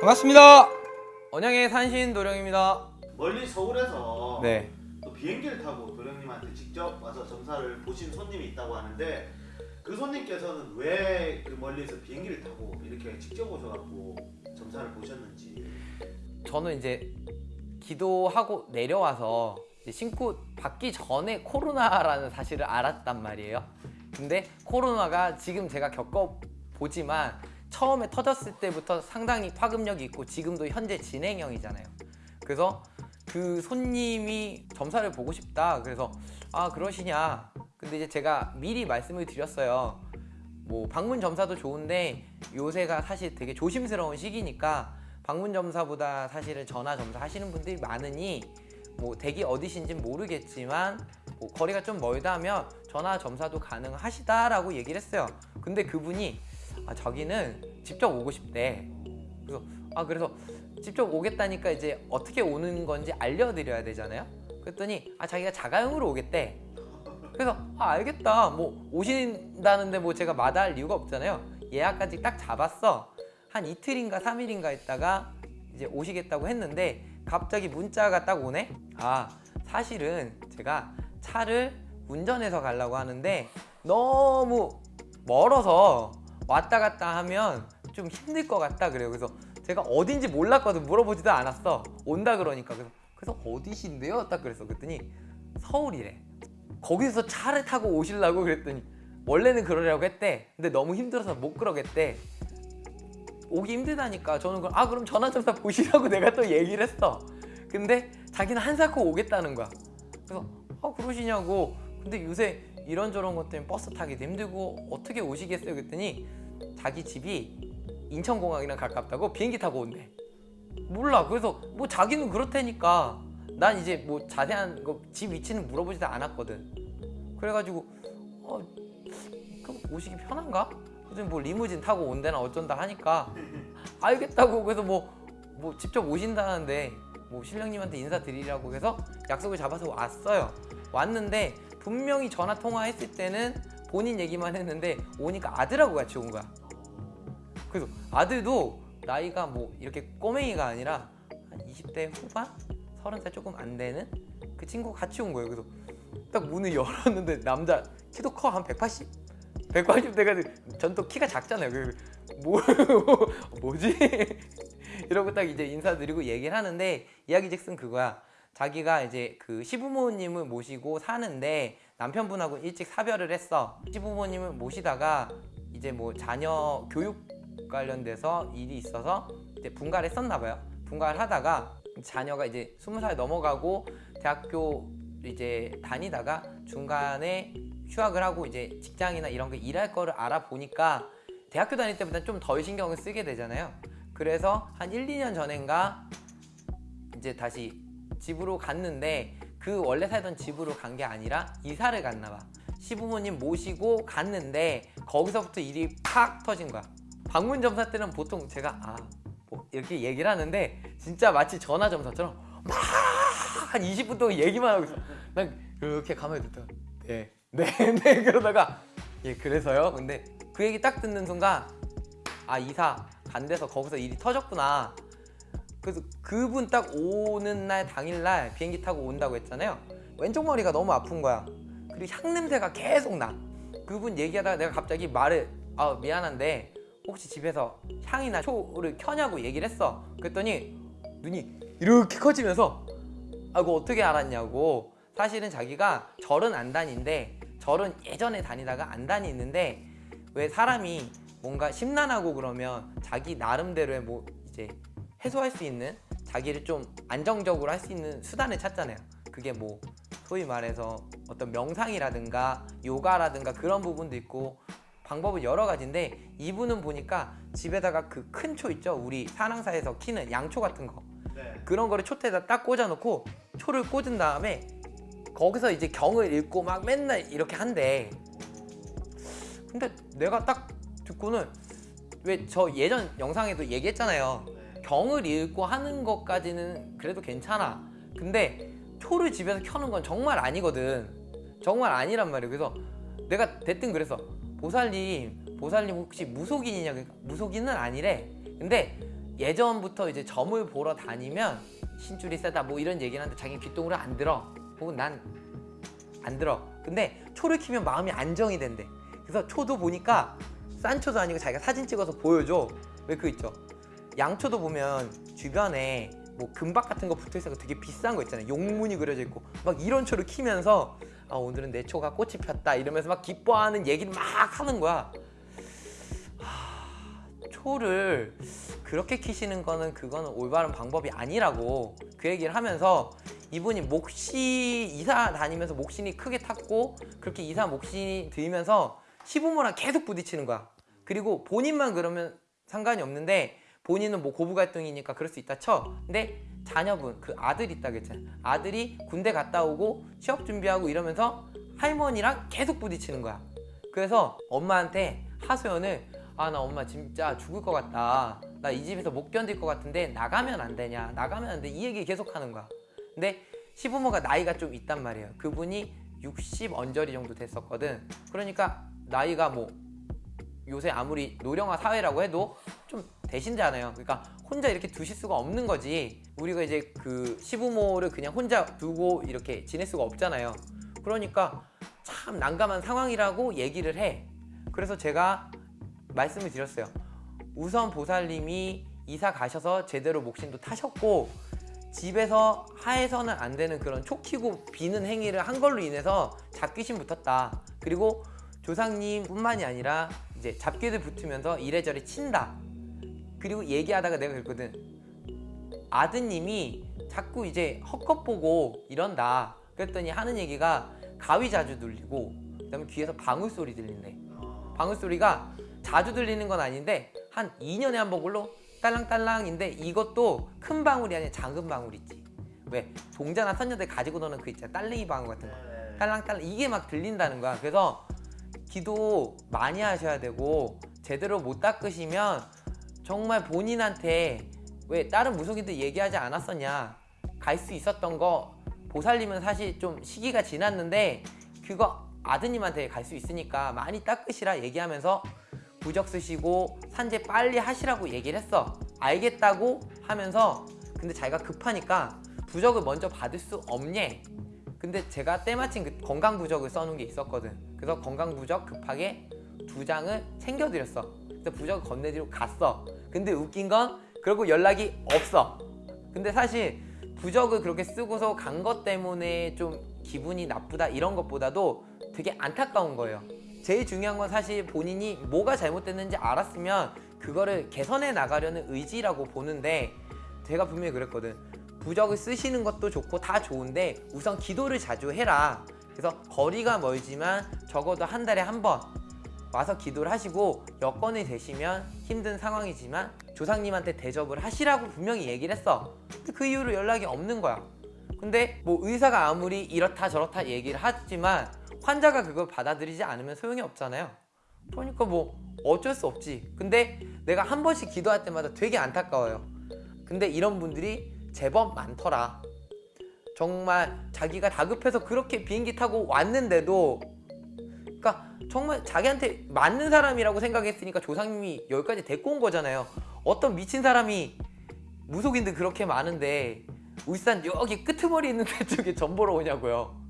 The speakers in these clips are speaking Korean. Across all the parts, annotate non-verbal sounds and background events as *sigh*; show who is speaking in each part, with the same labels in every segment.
Speaker 1: 반갑습니다. 언양의 산신 도령입니다.
Speaker 2: 멀리 서울에서
Speaker 1: 네.
Speaker 2: 또 비행기를 타고 도령님한테 직접 와서 점사를 보신 손님이 있다고 하는데 그 손님께서는 왜 그 멀리서 비행기를 타고 이렇게 직접 오셔갖고 점사를 보셨는지
Speaker 1: 저는 이제 기도하고 내려와서 신고 받기 전에 코로나라는 사실을 알았단 말이에요. 근데 코로나가 지금 제가 겪어보지만 처음에 터졌을 때부터 상당히 파급력이 있고 지금도 현재 진행형이잖아요. 그래서 그 손님이 점사를 보고 싶다. 그래서 아 그러시냐. 근데 이제 제가 미리 말씀을 드렸어요. 뭐 방문 점사도 좋은데 요새가 사실 되게 조심스러운 시기니까 방문 점사보다 사실은 전화 점사 하시는 분들이 많으니 뭐 댁이 어디신지 모르겠지만 뭐 거리가 좀 멀다면 전화 점사도 가능하시다라고 얘기를 했어요. 근데 그분이 아 자기는 직접 오고 싶대. 그래서 아 그래서 직접 오겠다니까 이제 어떻게 오는 건지 알려드려야 되잖아요. 그랬더니 아 자기가 자가용으로 오겠대. 그래서 아 알겠다. 뭐 오신다는데 뭐 제가 마다할 이유가 없잖아요. 예약까지 딱 잡았어. 한 이틀인가 삼일인가 있다가 이제 오시겠다고 했는데 갑자기 문자가 딱 오네. 아 사실은 제가 차를 운전해서 가려고 하는데 너무 멀어서 왔다 갔다 하면 좀 힘들 것 같다 그래요. 그래서 제가 어딘지 몰랐거든. 물어보지도 않았어. 온다 그러니까 그래서 그래서 어디신데요? 딱 그랬어. 그랬더니 서울이래. 거기서 차를 타고 오시려고 그랬더니 원래는 그러려고 했대. 근데 너무 힘들어서 못 그러겠대. 오기 힘들다니까 저는 그럼 아 그럼 전화점사 보시라고 *laughs* 내가 또 얘기를 했어. 근데 자기는 한사코 오겠다는 거야. 그래서 아 그러시냐고. 근데 요새 이런저런 것 때문에 버스 타기도 힘들고 어떻게 오시겠어요? 그랬더니 자기 집이 인천공항이랑 가깝다고 비행기 타고 온대. 몰라. 그래서 뭐 자기는 그렇다니까 난 이제 뭐 자세한 거 집 위치는 물어보지도 않았거든. 그래가지고 어 그럼 오시기 편한가? 그래서 뭐 리무진 타고 온대나 어쩐다 하니까 알겠다고 그래서 뭐 뭐 직접 오신다는데 뭐 신령님한테 인사드리라고 해서 약속을 잡아서 왔어요. 왔는데 분명히 전화 통화했을 때는 본인 얘기만 했는데 오니까 아들하고 같이 온 거야. 그래서 아들도 나이가 뭐 이렇게 꼬맹이가 아니라 한 20대 후반? 30살 조금 안 되는 그 친구가 같이 온 거예요. 그래서 딱 문을 열었는데 남자 키도 커 한 180? 180대가 전또 키가 작잖아요. 그 뭐, *laughs* 뭐지? *laughs* 이러고 딱 이제 인사드리고 얘기를 하는데 이야기즉슨 그거야. 자기가 이제 그 시부모님을 모시고 사는데 남편분하고 일찍 사별을 했어. 시부모님을 모시다가 이제 뭐 자녀 교육 관련돼서 일이 있어서 이제 분가를 했었나 봐요. 분가를 하다가 자녀가 이제 스무 살 넘어가고 대학교 이제 다니다가 중간에 휴학을 하고 이제 직장이나 이런 거 일할 거를 알아보니까 대학교 다닐 때보다 좀 덜 신경을 쓰게 되잖아요. 그래서 한 1, 2년 전인가 이제 다시 집으로 갔는데 그 원래 살던 집으로 간 게 아니라 이사를 갔나 봐. 시부모님 모시고 갔는데 거기서부터 일이 팍 터진 거야. 방문 점사 때는 보통 제가 아, 뭐 이렇게 얘기를 하는데 진짜 마치 전화 점사처럼 막 한 20분 동안 얘기만 하고 있어. 난 이렇게 가만히 듣다가 네, *laughs* 네, 네 그러다가 예 그래서요. 근데 그 얘기 딱 듣는 순간 아 이사 간 데서 거기서 일이 터졌구나. 그래서 그분 딱 오는 날 당일날 비행기 타고 온다고 했잖아요. 왼쪽 머리가 너무 아픈 거야. 그리고 향 냄새가 계속 나. 그분 얘기하다가 내가 갑자기 말을 아 미안한데 혹시 집에서 향이나 초를 켜냐고 얘기를 했어. 그랬더니 눈이 이렇게 커지면서 아 그거 어떻게 알았냐고. 사실은 자기가 절은 안 다닌데 절은 예전에 다니다가 안 다니는데 왜 사람이 뭔가 심란하고 그러면 자기 나름대로의 뭐 이제 해소할 수 있는 자기를 좀 안정적으로 할 수 있는 수단을 찾잖아요. 그게 뭐 소위 말해서 어떤 명상이라든가 요가라든가 그런 부분도 있고 방법은 여러 가지인데 이분은 보니까 집에다가 그 큰 초 있죠 우리 산항사에서 키는 양초 같은 거
Speaker 2: 네.
Speaker 1: 그런 거를 촛대에다 딱 꽂아놓고 초를 꽂은 다음에 거기서 이제 경을 읽고 막 맨날 이렇게 한대 근데 내가 딱 듣고는 왜 저 예전 영상에도 얘기했잖아요
Speaker 2: 네.
Speaker 1: 경을 읽고 하는 것까지는 그래도 괜찮아. 근데 초를 집에서 켜는 건 정말 아니거든. 정말 아니란 말이에요. 그래서 내가 대뜸 그래서 보살님, 보살님 혹시 무속인이냐? 그러니까 무속인은 아니래. 근데 예전부터 이제 점을 보러 다니면 신줄이 세다 뭐 이런 얘기를 하는데 자기는 귀뚱으로 안 들어. 혹은 난 안 들어. 근데 초를 키면 마음이 안정이 된대. 그래서 초도 보니까 싼 초도 아니고 자기가 사진 찍어서 보여줘. 왜그 있죠? 양초도 보면 주변에 뭐 금박 같은 거 붙어 있어서 되게 비싼 거 있잖아요. 용문이 그려져 있고 막 이런 초를 키면서 아 오늘은 내 초가 꽃이 폈다 이러면서 막 기뻐하는 얘기를 막 하는 거야. 하, 초를 그렇게 키시는 거는 그거는 올바른 방법이 아니라고 그 얘기를 하면서 이분이 목시 이사 다니면서 목신이 크게 탔고 그렇게 이사 목신이 들면서 시부모랑 계속 부딪히는 거야. 그리고 본인만 그러면 상관이 없는데 본인은 뭐 고부 갈등이니까 그럴 수 있다 쳐. 근데 자녀분 그 아들 있다 그랬잖아. 아들이 군대 갔다 오고 취업 준비하고 이러면서 할머니랑 계속 부딪히는 거야. 그래서 엄마한테 하소연을 아 나 엄마 진짜 죽을 것 같다. 나 이 집에서 못 견딜 것 같은데 나가면 안 되냐? 나가면 안 돼. 이 얘기 계속 하는 거야. 근데 시부모가 나이가 좀 있단 말이에요. 그분이 60 언저리 정도 됐었거든. 그러니까 나이가 뭐 요새 아무리 노령화 사회라고 해도 좀 대신자잖아요. 그러니까 혼자 이렇게 두실 수가 없는 거지. 우리가 이제 그 시부모를 그냥 혼자 두고 이렇게 지낼 수가 없잖아요. 그러니까 참 난감한 상황이라고 얘기를 해. 그래서 제가 말씀을 드렸어요. 우선 보살님이 이사 가셔서 제대로 목신도 타셨고 집에서 하에서는 안 되는 그런 촉히고 비는 행위를 한 걸로 인해서 잡귀신 붙었다. 그리고 조상님 뿐만이 아니라 이제 잡귀들 붙으면서 이래저래 친다. 그리고 얘기하다가 내가 그랬거든. 아드님이 자꾸 이제 헛것 보고 이런다. 그랬더니 하는 얘기가 가위 자주 눌리고 그다음에 귀에서 방울 소리 들린대.
Speaker 2: 어,
Speaker 1: 방울 소리가 자주 들리는 건 아닌데 한 2년에 한 번꼴로 딸랑딸랑인데 이것도 큰 방울이 아니라 작은 방울 있지. 왜 종자나 선녀들 가지고 노는 그 있잖아 딸랭이 방울 같은 거.
Speaker 2: 네.
Speaker 1: 딸랑딸랑 이게 막 들린다는 거야. 그래서 기도 많이 하셔야 되고 제대로 못 닦으시면 정말 본인한테 왜 다른 무속인들 얘기하지 않았었냐 갈 수 있었던 거 보살님은 사실 좀 시기가 지났는데 그거 아드님한테 갈 수 있으니까 많이 닦으시라 얘기하면서 부적 쓰시고 산재 빨리 하시라고 얘기를 했어 알겠다고 하면서 근데 자기가 급하니까 부적을 먼저 받을 수 없냐 근데 제가 때마침 그 건강 부적을 써놓은 게 있었거든. 그래서 건강 부적 급하게 두 장을 챙겨드렸어. 그래서 부적을 건네드리고 갔어. 근데 웃긴 건 그러고 연락이 없어. 근데 사실 부적을 그렇게 쓰고서 간 것 때문에 좀 기분이 나쁘다 이런 것보다도 되게 안타까운 거예요. 제일 중요한 건 사실 본인이 뭐가 잘못됐는지 알았으면 그거를 개선해 나가려는 의지라고 보는데 제가 분명히 그랬거든. 부적을 쓰시는 것도 좋고 다 좋은데 우선 기도를 자주 해라. 그래서 거리가 멀지만 적어도 한 달에 한 번 와서 기도를 하시고 여건이 되시면 힘든 상황이지만 조상님한테 대접을 하시라고 분명히 얘기를 했어. 그 이후로 연락이 없는 거야. 근데 뭐 의사가 아무리 이렇다 저렇다 얘기를 하지만 환자가 그걸 받아들이지 않으면 소용이 없잖아요. 그러니까 뭐 어쩔 수 없지. 근데 내가 한 번씩 기도할 때마다 되게 안타까워요. 근데 이런 분들이 제법 많더라. 정말 자기가 다급해서 그렇게 비행기 타고 왔는데도 그러니까 정말 자기한테 맞는 사람이라고 생각했으니까 조상님이 여기까지 데리고 온 거잖아요. 어떤 미친 사람이 무속인들 그렇게 많은데 울산 여기 끄트머리 있는 데 쪽에 전 보러 오냐고요.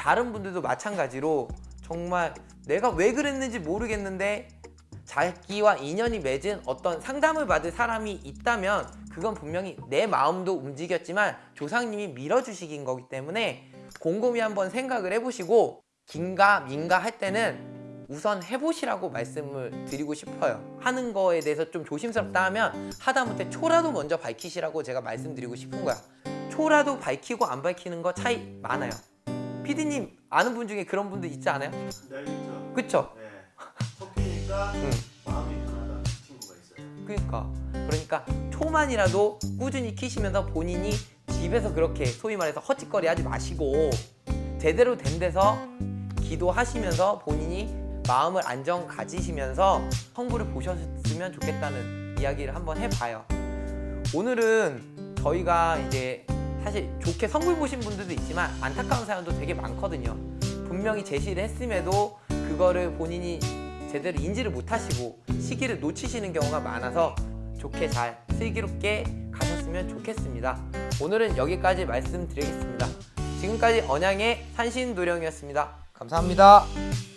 Speaker 1: 다른 분들도 마찬가지로 정말 내가 왜 그랬는지 모르겠는데 자기와 인연이 맺은 어떤 상담을 받을 사람이 있다면 그건 분명히 내 마음도 움직였지만 조상님이 밀어주시긴 거기 때문에 곰곰이 한번 생각을 해보시고 긴가 민가 할 때는 우선 해보시라고 말씀을 드리고 싶어요. 하는 거에 대해서 좀 조심스럽다 하면 하다못해 초라도 먼저 밝히시라고 제가 말씀드리고 싶은 거야. 초라도 밝히고 안 밝히는 거 차이 많아요 피디님 아는 분 중에 그런 분들 있지 않아요?
Speaker 2: 네, 있죠.
Speaker 1: 그쵸?
Speaker 2: 네. 섞이니까
Speaker 1: 응.
Speaker 2: 마음이 편하다 친구가 있어요.
Speaker 1: 그러니까 그러니까 초만이라도 꾸준히 키시면서 본인이 집에서 그렇게 소위 말해서 헛짓거리 하지 마시고 제대로 된 데서 기도하시면서 본인이 마음을 안정 가지시면서 성부를 보셨으면 좋겠다는 이야기를 한번 해봐요. 오늘은 저희가 이제 사실 좋게 선물 보신 분들도 있지만 안타까운 사연도 되게 많거든요. 분명히 제시를 했음에도 그거를 본인이 제대로 인지를 못하시고 시기를 놓치시는 경우가 많아서 좋게 잘 슬기롭게 가셨으면 좋겠습니다. 오늘은 여기까지 말씀드리겠습니다. 지금까지 언양의 산신도령이었습니다. 감사합니다.